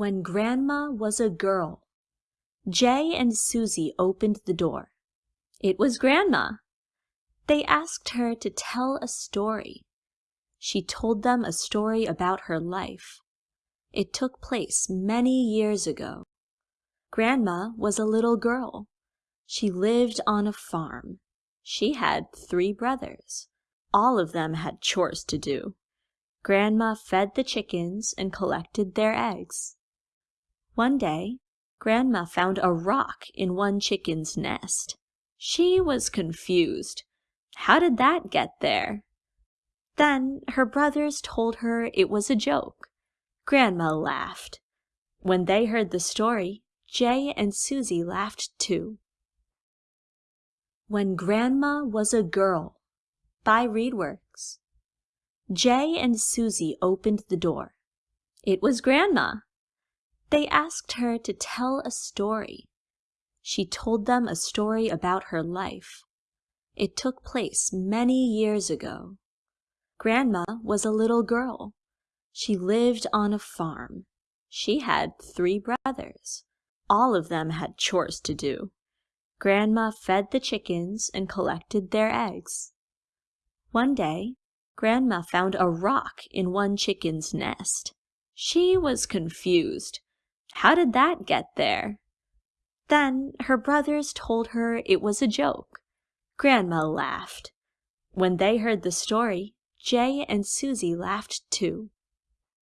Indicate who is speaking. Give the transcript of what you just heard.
Speaker 1: When Grandma was a girl, Jay and Susie opened the door. It was Grandma. They asked her to tell a story. She told them a story about her life. It took place many years ago. Grandma was a little girl. She lived on a farm. She had three brothers. All of them had chores to do. Grandma fed the chickens and collected their eggs. One day, Grandma found a rock in one chicken's nest. She was confused. How did that get there? Then her brothers told her it was a joke. Grandma laughed. When they heard the story, Jay and Susie laughed too. When Grandma Was a Girl by ReadWorks Jay and Susie opened the door. It was Grandma. They asked her to tell a story. She told them a story about her life. It took place many years ago. Grandma was a little girl. She lived on a farm. She had three brothers. All of them had chores to do. Grandma fed the chickens and collected their eggs. One day, Grandma found a rock in one chicken's nest. She was confused. How did that get there? Then her brothers told her it was a joke. Grandma laughed. When they heard the story, Jay and Susie laughed too.